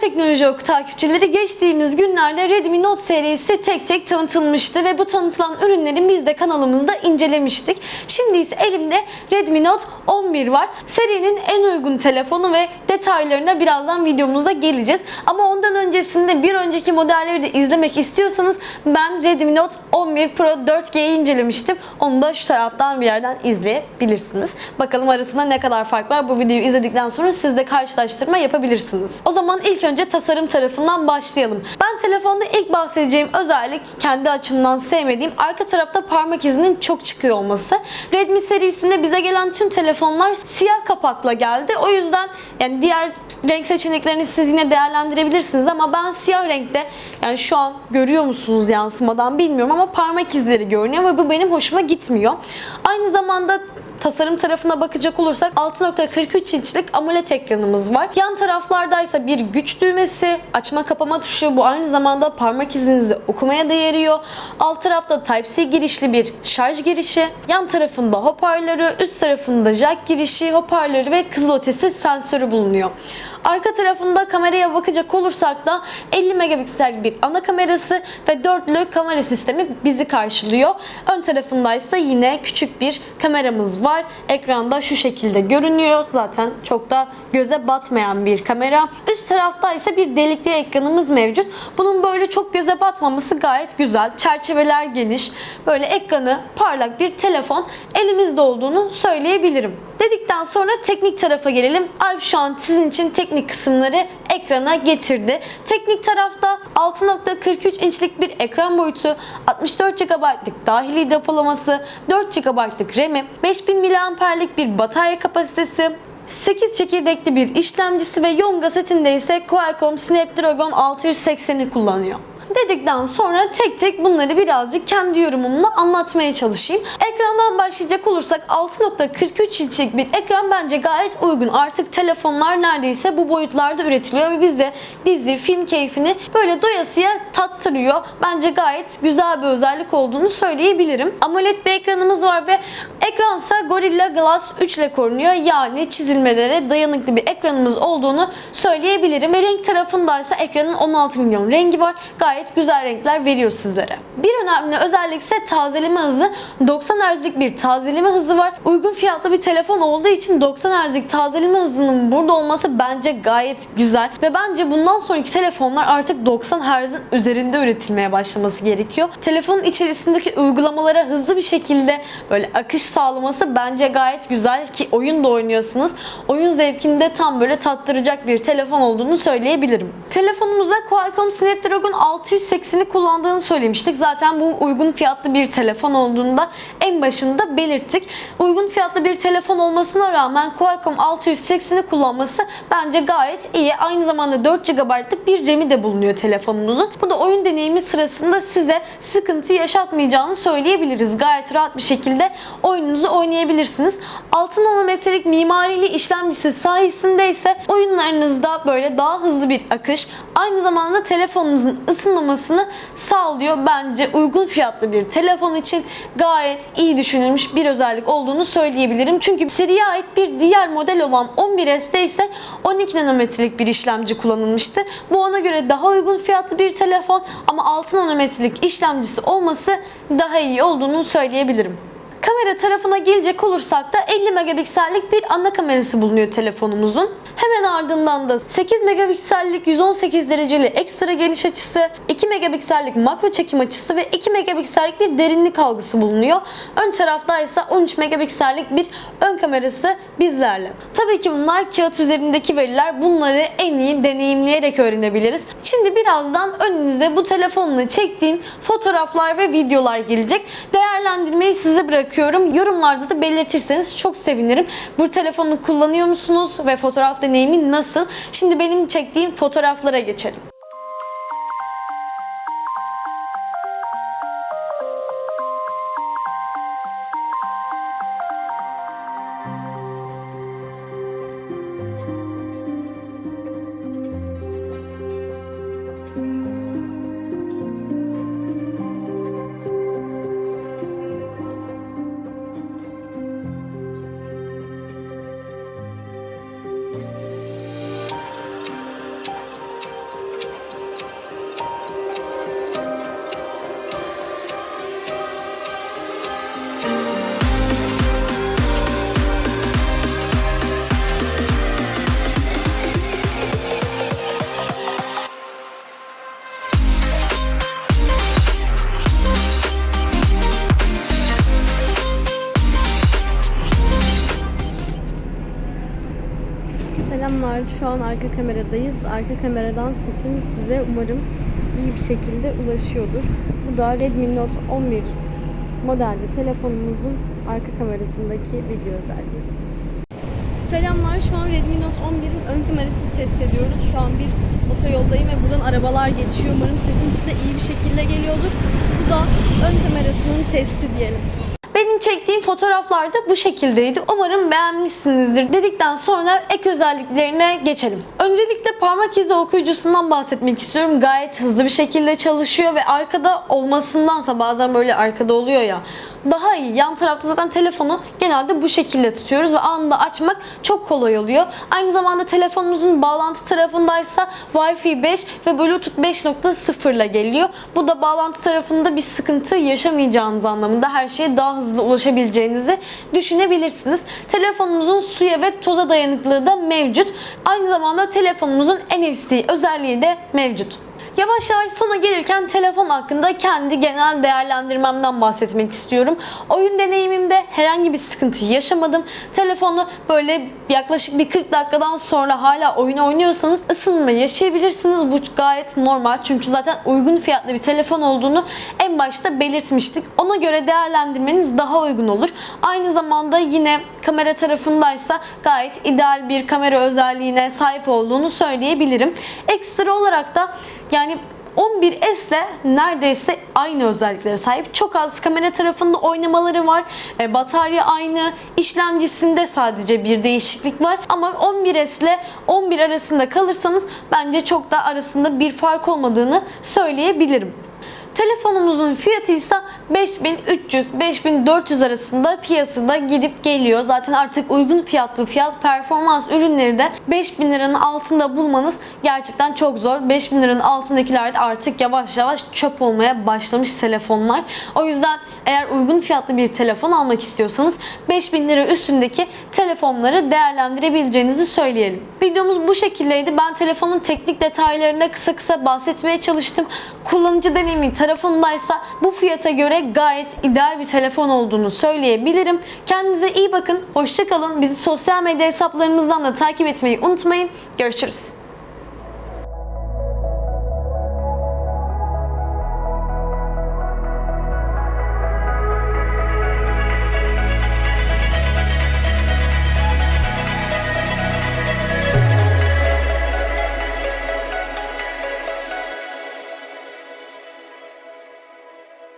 Teknoloji Oku takipçileri geçtiğimiz günlerde Redmi Note serisi tek tek tanıtılmıştı ve bu tanıtılan ürünleri biz de kanalımızda incelemiştik. Şimdi ise elimde Redmi Note 11 var. Serinin en uygun telefonu ve detaylarına birazdan videomuzda geleceğiz. Ama ondan öncesinde bir önceki modelleri de izlemek istiyorsanız ben Redmi Note 11 Pro 4G'yi incelemiştim. Onu da şu taraftan bir yerden izleyebilirsiniz. Bakalım arasında ne kadar fark var. Bu videoyu izledikten sonra siz de karşılaştırma yapabilirsiniz. O zaman ilk önce tasarım tarafından başlayalım. Ben telefonda ilk bahsedeceğim özellik kendi açımdan sevmediğim arka tarafta parmak izinin çok çıkıyor olması. Redmi serisinde bize gelen tüm telefonlar siyah kapakla geldi. O yüzden yani diğer renk seçeneklerini siz yine değerlendirebilirsiniz ama ben siyah renkte yani şu an görüyor musunuz yansımadan bilmiyorum ama parmak izleri görünüyor ve bu benim hoşuma gitmiyor. Aynı zamanda Tasarım tarafına bakacak olursak 6.43 inçlik AMOLED ekranımız var. Yan taraflardaysa bir güç düğmesi, açma kapama tuşu bu aynı zamanda parmak izinizi okumaya da yarıyor. Alt tarafta Type-C girişli bir şarj girişi. Yan tarafında hoparlörü, üst tarafında jack girişi, hoparlörü ve kızılötesi sensörü bulunuyor. Arka tarafında kameraya bakacak olursak da 50 megapiksel bir ana kamerası ve dörtlü kamera sistemi bizi karşılıyor. Ön tarafında ise yine küçük bir kameramız var. Ekranda şu şekilde görünüyor. Zaten çok da göze batmayan bir kamera. Üst tarafta ise bir delikli ekranımız mevcut. Bunun böyle çok göze batmaması gayet güzel. Çerçeveler geniş. Böyle ekranı parlak bir telefon elimizde olduğunu söyleyebilirim. Dedikten sonra teknik tarafa gelelim. Alp şu an sizin için teknik kısımları ekrana getirdi. Teknik tarafta 6.43 inçlik bir ekran boyutu, 64 GB'lık dahili depolaması, 4 GB'lık RAM'i, 5000 mAh'lik bir batarya kapasitesi, 8 çekirdekli bir işlemcisi ve Yonga setinde ise Qualcomm Snapdragon 680'i kullanıyor dedikten sonra tek tek bunları birazcık kendi yorumumla anlatmaya çalışayım. Ekrandan başlayacak olursak 6.43 inçlik bir ekran bence gayet uygun. Artık telefonlar neredeyse bu boyutlarda üretiliyor ve bizde dizi, film keyfini böyle doyasıya tattırıyor. Bence gayet güzel bir özellik olduğunu söyleyebilirim. AMOLED bir ekranımız var ve ekransa Gorilla Glass 3 ile korunuyor. Yani çizilmelere dayanıklı bir ekranımız olduğunu söyleyebilirim. Ve renk tarafındaysa ekranın 16 milyon rengi var. Gayet gayet güzel renkler veriyor sizlere. Bir önemli özellik ise tazeleme hızı. 90 Hz'lik bir tazeleme hızı var. Uygun fiyatlı bir telefon olduğu için 90 Hz'lik tazeleme hızının burada olması bence gayet güzel. Ve bence bundan sonraki telefonlar artık 90 Hz'in üzerinde üretilmeye başlaması gerekiyor. Telefonun içerisindeki uygulamalara hızlı bir şekilde böyle akış sağlaması bence gayet güzel ki oyun da oynuyorsunuz. Oyun zevkini de tam böyle tattıracak bir telefon olduğunu söyleyebilirim. Telefonumuzda Qualcomm Snapdragon 6 680'i kullandığını söylemiştik. Zaten bu uygun fiyatlı bir telefon olduğunda en başında belirttik. Uygun fiyatlı bir telefon olmasına rağmen Qualcomm 680'i kullanması bence gayet iyi. Aynı zamanda 4 GB'lık bir RAM'i de bulunuyor telefonumuzun. Bu da oyun deneyimi sırasında size sıkıntı yaşatmayacağını söyleyebiliriz. Gayet rahat bir şekilde oyununuzu oynayabilirsiniz. 6 nanometrelik mimarili işlemcisi sayesinde ise oyunlarınızda böyle daha hızlı bir akış, aynı zamanda telefonunuzun ısınma ısınmamasını sağlıyor. Bence uygun fiyatlı bir telefon için gayet iyi düşünülmüş bir özellik olduğunu söyleyebilirim. Çünkü seriye ait bir diğer model olan 11S'te ise 12 nanometrelik bir işlemci kullanılmıştı. Bu ona göre daha uygun fiyatlı bir telefon ama 6 nanometrelik işlemcisi olması daha iyi olduğunu söyleyebilirim. Kamera tarafına gelecek olursak da 50 megapiksellik bir ana kamerası bulunuyor telefonumuzun. Hemen ardından da 8 megapiksellik 118 dereceli ekstra geniş açısı, 2 megapiksellik makro çekim açısı ve 2 megapiksellik bir derinlik algısı bulunuyor. Ön tarafta ise 13 megapiksellik bir ön kamerası bizlerle. Tabii ki bunlar kağıt üzerindeki veriler. Bunları en iyi deneyimleyerek öğrenebiliriz. Şimdi birazdan önünüze bu telefonla çektiğim fotoğraflar ve videolar gelecek. Değerlendirmeyi size bırakıyorum. Yorumlarda da belirtirseniz çok sevinirim. Bu telefonu kullanıyor musunuz ve fotoğraf deneyimi nasıl? Şimdi benim çektiğim fotoğraflara geçelim. Selamlar. Şu an arka kameradayız. Arka kameradan sesim size umarım iyi bir şekilde ulaşıyordur. Bu da Redmi Note 11 modelli telefonumuzun arka kamerasındaki video özelliği. Selamlar. Şu an Redmi Note 11'in ön kamerasını test ediyoruz. Şu an bir otoyoldayım ve buradan arabalar geçiyor. Umarım sesim size iyi bir şekilde geliyordur. Bu da ön kamerasının testi diyelim. Çektiğim fotoğraflar da bu şekildeydi. Umarım beğenmişsinizdir dedikten sonra ek özelliklerine geçelim. Öncelikle parmak izi okuyucusundan bahsetmek istiyorum. Gayet hızlı bir şekilde çalışıyor ve arkada olmasındansa bazen böyle arkada oluyor ya daha iyi. Yan tarafta zaten telefonu genelde bu şekilde tutuyoruz ve anında açmak çok kolay oluyor. Aynı zamanda telefonumuzun bağlantı tarafındaysa Wi-Fi 5 ve Bluetooth 5.0 ile geliyor. Bu da bağlantı tarafında bir sıkıntı yaşamayacağınız anlamında her şeye daha hızlı ulaşabileceğinizi düşünebilirsiniz. Telefonumuzun suya ve toza dayanıklılığı da mevcut. Aynı zamanda telefonumuzun NFC özelliği de mevcut. Yavaş yavaş sona gelirken telefon hakkında kendi genel değerlendirmemden bahsetmek istiyorum. Oyun deneyimimde herhangi bir sıkıntı yaşamadım. Telefonu böyle yaklaşık bir 40 dakikadan sonra hala oyun oynuyorsanız ısınma yaşayabilirsiniz. Bu gayet normal çünkü zaten uygun fiyatlı bir telefon olduğunu en başta belirtmiştik. Ona göre değerlendirmeniz daha uygun olur. Aynı zamanda yine kamera tarafındaysa gayet ideal bir kamera özelliğine sahip olduğunu söyleyebilirim. Ekstra olarak da yani 11S ile neredeyse aynı özelliklere sahip. Çok az kamera tarafında oynamaları var. E, batarya aynı. İşlemcisinde sadece bir değişiklik var. Ama 11S ile 11 arasında kalırsanız bence çok da arasında bir fark olmadığını söyleyebilirim. Telefonumuzun fiyatı ise 5300-5400 arasında piyasada gidip geliyor. Zaten artık uygun fiyatlı fiyat performans ürünleri de 5000 liranın altında bulmanız gerçekten çok zor. 5000 liranın altındakiler de artık yavaş yavaş çöp olmaya başlamış telefonlar. O yüzden eğer uygun fiyatlı bir telefon almak istiyorsanız 5000 lira üstündeki telefonları değerlendirebileceğinizi söyleyelim. Videomuz bu şekildeydi. Ben telefonun teknik detaylarına kısa kısa bahsetmeye çalıştım. Kullanıcı deneyimi tarafındaysa bu fiyata göre gayet ideal bir telefon olduğunu söyleyebilirim. Kendinize iyi bakın. Hoşçakalın. Bizi sosyal medya hesaplarımızdan da takip etmeyi unutmayın. Görüşürüz.